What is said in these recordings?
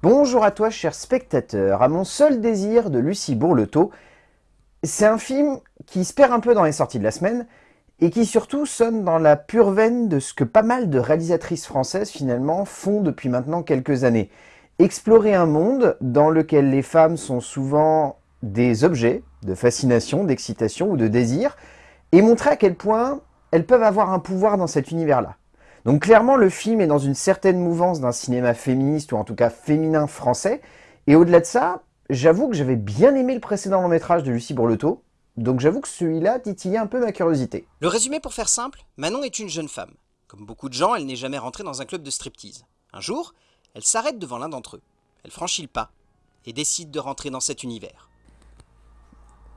Bonjour à toi, cher spectateur, à mon seul désir de Lucie Bourletot. C'est un film qui se perd un peu dans les sorties de la semaine et qui surtout sonne dans la pure veine de ce que pas mal de réalisatrices françaises finalement font depuis maintenant quelques années. Explorer un monde dans lequel les femmes sont souvent des objets de fascination, d'excitation ou de désir et montrer à quel point elles peuvent avoir un pouvoir dans cet univers-là. Donc clairement, le film est dans une certaine mouvance d'un cinéma féministe, ou en tout cas féminin français. Et au-delà de ça, j'avoue que j'avais bien aimé le précédent long métrage de Lucie Bourletot, donc j'avoue que celui-là titillait un peu ma curiosité. Le résumé pour faire simple, Manon est une jeune femme. Comme beaucoup de gens, elle n'est jamais rentrée dans un club de striptease. Un jour, elle s'arrête devant l'un d'entre eux. Elle franchit le pas et décide de rentrer dans cet univers.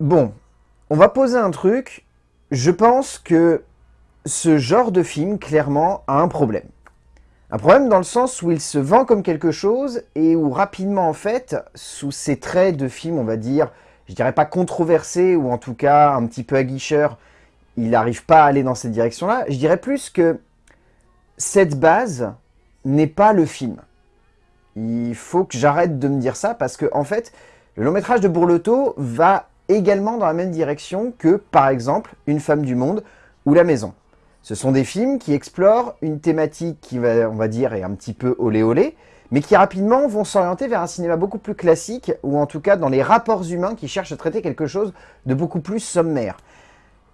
Bon, on va poser un truc. Je pense que ce genre de film, clairement, a un problème. Un problème dans le sens où il se vend comme quelque chose et où rapidement, en fait, sous ces traits de film, on va dire, je dirais pas controversé ou en tout cas un petit peu aguicheur, il n'arrive pas à aller dans cette direction-là. Je dirais plus que cette base n'est pas le film. Il faut que j'arrête de me dire ça parce que, en fait, le long métrage de Bourletot va également dans la même direction que, par exemple, Une femme du monde ou La maison. Ce sont des films qui explorent une thématique qui, va, on va dire, est un petit peu olé olé, mais qui rapidement vont s'orienter vers un cinéma beaucoup plus classique, ou en tout cas dans les rapports humains qui cherchent à traiter quelque chose de beaucoup plus sommaire.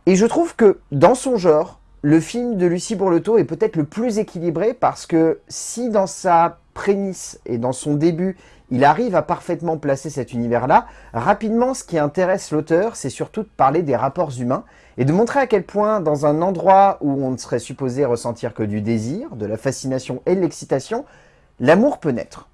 Et je trouve que, dans son genre, le film de Lucie Bourletot est peut-être le plus équilibré parce que si dans sa prémisse et dans son début, il arrive à parfaitement placer cet univers-là, rapidement ce qui intéresse l'auteur, c'est surtout de parler des rapports humains et de montrer à quel point dans un endroit où on ne serait supposé ressentir que du désir, de la fascination et de l'excitation, l'amour peut naître.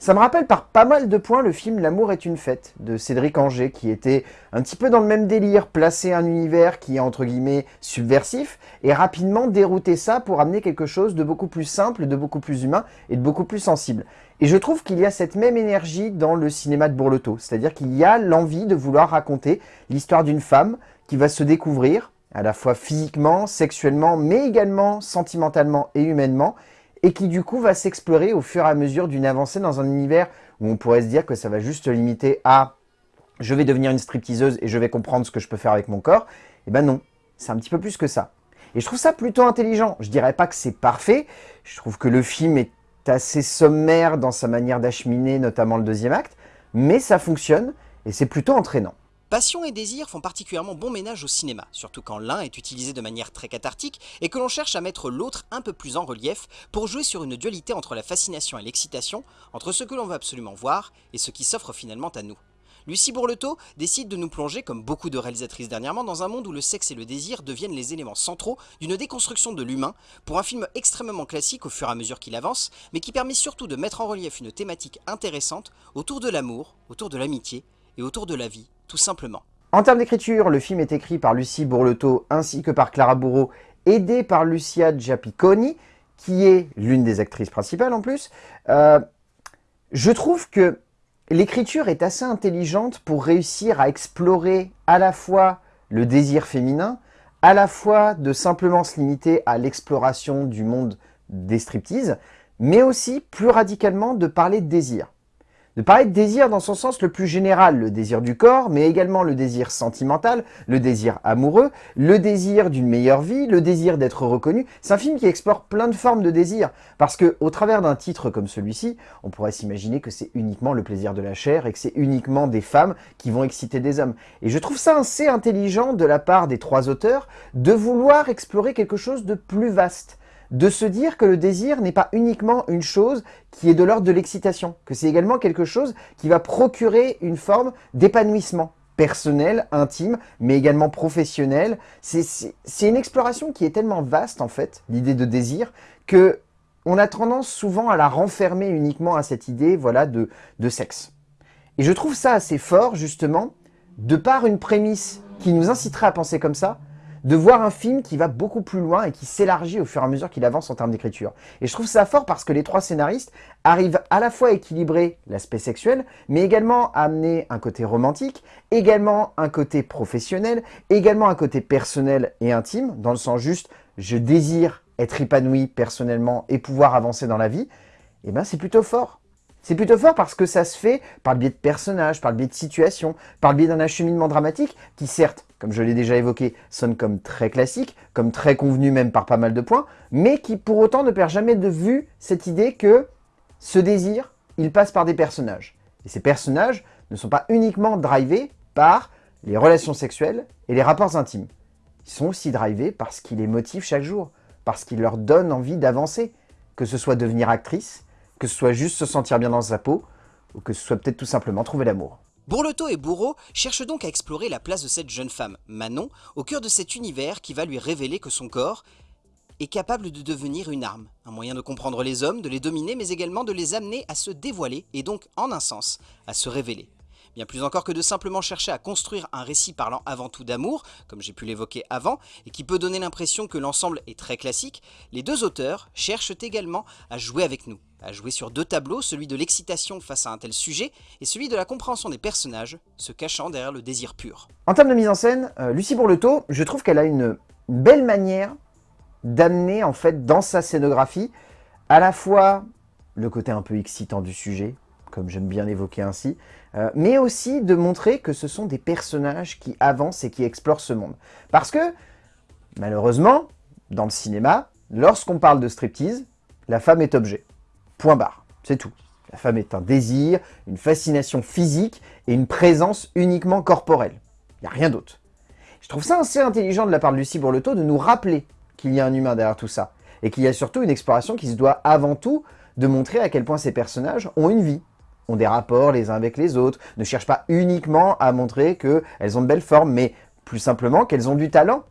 Ça me rappelle par pas mal de points le film L'amour est une fête de Cédric Anger qui était un petit peu dans le même délire, placer un univers qui est entre guillemets subversif et rapidement dérouter ça pour amener quelque chose de beaucoup plus simple, de beaucoup plus humain et de beaucoup plus sensible. Et je trouve qu'il y a cette même énergie dans le cinéma de Bourletot, c'est-à-dire qu'il y a l'envie de vouloir raconter l'histoire d'une femme qui va se découvrir, à la fois physiquement, sexuellement, mais également sentimentalement et humainement, et qui du coup va s'explorer au fur et à mesure d'une avancée dans un univers où on pourrait se dire que ça va juste se limiter à « je vais devenir une stripteaseuse et je vais comprendre ce que je peux faire avec mon corps », eh ben non, c'est un petit peu plus que ça. Et je trouve ça plutôt intelligent. Je dirais pas que c'est parfait, je trouve que le film est assez sommaire dans sa manière d'acheminer, notamment le deuxième acte, mais ça fonctionne et c'est plutôt entraînant. Passion et désir font particulièrement bon ménage au cinéma, surtout quand l'un est utilisé de manière très cathartique et que l'on cherche à mettre l'autre un peu plus en relief pour jouer sur une dualité entre la fascination et l'excitation, entre ce que l'on veut absolument voir et ce qui s'offre finalement à nous. Lucie Bourletot décide de nous plonger, comme beaucoup de réalisatrices dernièrement, dans un monde où le sexe et le désir deviennent les éléments centraux d'une déconstruction de l'humain, pour un film extrêmement classique au fur et à mesure qu'il avance, mais qui permet surtout de mettre en relief une thématique intéressante autour de l'amour, autour de l'amitié et autour de la vie En termes d'écriture, le film est écrit par Lucie Bourletot ainsi que par Clara Bourreau, aidée par Lucia Giappiconi, qui est l'une des actrices principales en plus. Euh, je trouve que l'écriture est assez intelligente pour réussir à explorer à la fois le désir féminin, à la fois de simplement se limiter à l'exploration du monde des striptease, mais aussi plus radicalement de parler de désir de parler de désir dans son sens le plus général, le désir du corps, mais également le désir sentimental, le désir amoureux, le désir d'une meilleure vie, le désir d'être reconnu. C'est un film qui explore plein de formes de désir, parce que au travers d'un titre comme celui-ci, on pourrait s'imaginer que c'est uniquement le plaisir de la chair et que c'est uniquement des femmes qui vont exciter des hommes. Et je trouve ça assez intelligent de la part des trois auteurs de vouloir explorer quelque chose de plus vaste de se dire que le désir n'est pas uniquement une chose qui est de l'ordre de l'excitation, que c'est également quelque chose qui va procurer une forme d'épanouissement personnel, intime, mais également professionnel. C'est une exploration qui est tellement vaste, en fait, l'idée de désir, que on a tendance souvent à la renfermer uniquement à cette idée voilà, de, de sexe. Et je trouve ça assez fort, justement, de par une prémisse qui nous inciterait à penser comme ça, de voir un film qui va beaucoup plus loin et qui s'élargit au fur et à mesure qu'il avance en termes d'écriture. Et je trouve ça fort parce que les trois scénaristes arrivent à la fois à équilibrer l'aspect sexuel, mais également à amener un côté romantique, également un côté professionnel, également un côté personnel et intime, dans le sens juste « je désire être épanoui personnellement et pouvoir avancer dans la vie », et eh ben c'est plutôt fort. C'est plutôt fort parce que ça se fait par le biais de personnages, par le biais de situations, par le biais d'un acheminement dramatique qui certes, comme je l'ai déjà évoqué, sonne comme très classique, comme très convenu même par pas mal de points, mais qui pour autant ne perd jamais de vue cette idée que ce désir, il passe par des personnages. Et ces personnages ne sont pas uniquement drivés par les relations sexuelles et les rapports intimes. Ils sont aussi drivés parce qu'ils les motivent chaque jour, parce qu'ils leur donnent envie d'avancer, que ce soit devenir actrice, que ce soit juste se sentir bien dans sa peau, ou que ce soit peut-être tout simplement trouver l'amour. Bourletot et Bourreau cherchent donc à explorer la place de cette jeune femme, Manon, au cœur de cet univers qui va lui révéler que son corps est capable de devenir une arme, un moyen de comprendre les hommes, de les dominer, mais également de les amener à se dévoiler, et donc, en un sens, à se révéler. Bien plus encore que de simplement chercher à construire un récit parlant avant tout d'amour, comme j'ai pu l'évoquer avant, et qui peut donner l'impression que l'ensemble est très classique, les deux auteurs cherchent également à jouer avec nous, à jouer sur deux tableaux, celui de l'excitation face à un tel sujet, et celui de la compréhension des personnages, se cachant derrière le désir pur. En termes de mise en scène, euh, Lucie Bourletot, je trouve qu'elle a une belle manière d'amener en fait dans sa scénographie à la fois le côté un peu excitant du sujet, comme j'aime bien l'évoquer ainsi, euh, mais aussi de montrer que ce sont des personnages qui avancent et qui explorent ce monde. Parce que, malheureusement, dans le cinéma, lorsqu'on parle de striptease, la femme est objet. Point barre, c'est tout. La femme est un désir, une fascination physique et une présence uniquement corporelle. Il n'y a rien d'autre. Je trouve ça assez intelligent de la part de Lucie Bourletot de nous rappeler qu'il y a un humain derrière tout ça. Et qu'il y a surtout une exploration qui se doit avant tout de montrer à quel point ces personnages ont une vie, ont des rapports les uns avec les autres, ne cherchent pas uniquement à montrer qu'elles ont de belles formes, mais plus simplement qu'elles ont du talent.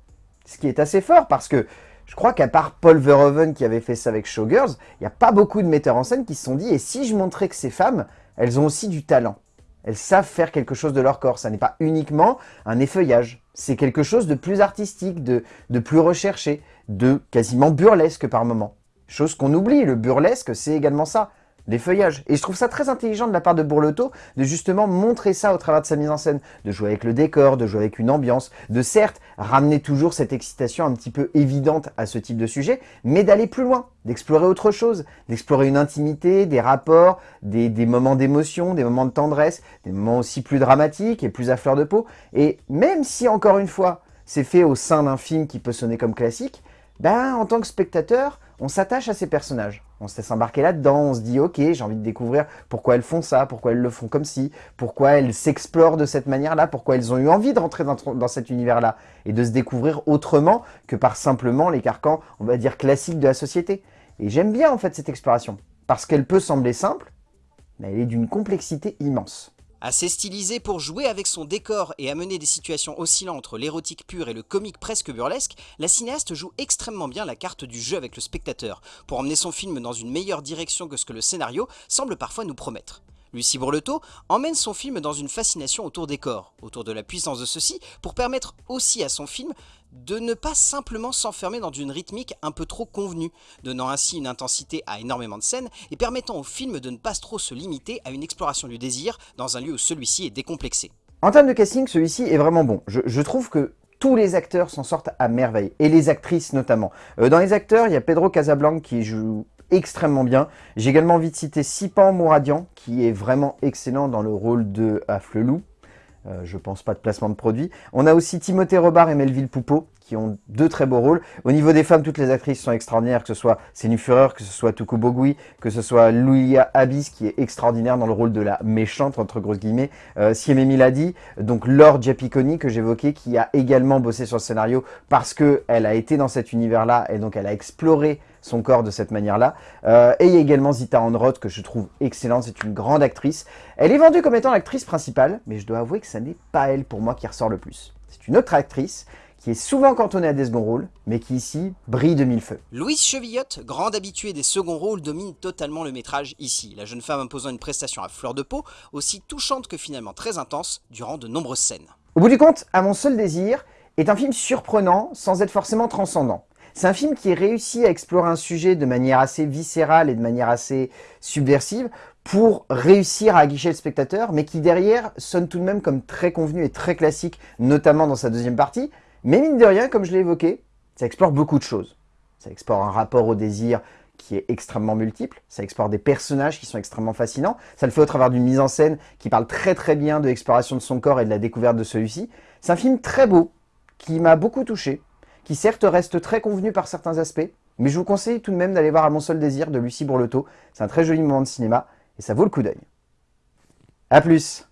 Ce qui est assez fort parce que je crois qu'à part Paul Verhoeven qui avait fait ça avec Showgirls, il n'y a pas beaucoup de metteurs en scène qui se sont dit « et si je montrais que ces femmes, elles ont aussi du talent ?» Elles savent faire quelque chose de leur corps, ça n'est pas uniquement un effeuillage. C'est quelque chose de plus artistique, de, plus recherché, de quasiment burlesque par moment. Chose qu'on oublie, le burlesque, c'est également ça des feuillages. Et je trouve ça très intelligent de la part de Bourletot de justement montrer ça au travers de sa mise en scène, de jouer avec le décor, de jouer avec une ambiance, de certes ramener toujours cette excitation un petit peu évidente à ce type de sujet, mais d'aller plus loin, d'explorer autre chose, d'explorer une intimité, des rapports, des, des moments d'émotion, des moments de tendresse, des moments aussi plus dramatiques et plus à fleur de peau. Et même si, encore une fois, c'est fait au sein d'un film qui peut sonner comme classique, ben, en tant que spectateur, on s'attache à ces personnages. On se laisse embarquer là-dedans, on se dit « Ok, j'ai envie de découvrir pourquoi elles font ça, pourquoi elles le font comme ci, pourquoi elles s'explorent de cette manière-là, pourquoi elles ont eu envie de rentrer dans, cet univers-là et de se découvrir autrement que par simplement les carcans, on va dire, classiques de la société. » Et j'aime bien en fait cette exploration, parce qu'elle peut sembler simple, mais elle est d'une complexité immense. Assez stylisé pour jouer avec son décor et amener des situations oscillant entre l'érotique pur et le comique presque burlesque, la cinéaste joue extrêmement bien la carte du jeu avec le spectateur, pour emmener son film dans une meilleure direction que ce que le scénario semble parfois nous promettre. Lucie Bourletot emmène son film dans une fascination autour des corps, autour de la puissance de ceux-ci, pour permettre aussi à son film de ne pas simplement s'enfermer dans une rythmique un peu trop convenue, donnant ainsi une intensité à énormément de scènes et permettant au film de ne pas trop se limiter à une exploration du désir dans un lieu où celui-ci est décomplexé. En termes de casting, celui-ci est vraiment bon. Je, trouve que tous les acteurs s'en sortent à merveille, et les actrices notamment. Euh, dans les acteurs, il y a Pedro Casablanca qui joue extrêmement bien. J'ai également envie de citer Sipan Mouradian, qui est vraiment excellent dans le rôle de Afflelou. Euh, je pense pas de placement de produit. On a aussi Timothée Robard et Melville Poupeau, qui ont deux très beaux rôles. Au niveau des femmes, toutes les actrices sont extraordinaires, que ce soit Sénu Führer, que ce soit Tuku Bogui, que ce soit Louia Abyss, qui est extraordinaire dans le rôle de la méchante, entre grosses guillemets, euh, Siemé Miladi, donc Laure Giapiconi, que j'évoquais, qui a également bossé sur le scénario parce qu'elle a été dans cet univers-là, et donc elle a exploré son corps de cette manière-là. Euh, et il y a également Zita Onroth, que je trouve excellente, c'est une grande actrice. Elle est vendue comme étant l'actrice principale, mais je dois avouer que ça n'est pas elle pour moi qui ressort le plus. C'est une autre actrice qui est souvent cantonnée à des seconds rôles, mais qui ici brille de mille feux. Louise Chevillotte, grande habituée des seconds rôles, domine totalement le métrage ici, la jeune femme imposant une prestation à fleur de peau, aussi touchante que finalement très intense, durant de nombreuses scènes. Au bout du compte, À mon seul désir est un film surprenant sans être forcément transcendant. C'est un film qui réussit à explorer un sujet de manière assez viscérale et de manière assez subversive pour réussir à aguicher le spectateur, mais qui derrière sonne tout de même comme très convenu et très classique, notamment dans sa deuxième partie. Mais mine de rien, comme je l'ai évoqué, ça explore beaucoup de choses. Ça explore un rapport au désir qui est extrêmement multiple, ça explore des personnages qui sont extrêmement fascinants, ça le fait au travers d'une mise en scène qui parle très très bien de l'exploration de son corps et de la découverte de celui-ci. C'est un film très beau, qui m'a beaucoup touché, qui certes reste très convenu par certains aspects, mais je vous conseille tout de même d'aller voir À mon seul désir de Lucie Bourletot. C'est un très joli moment de cinéma, et ça vaut le coup d'œil. A plus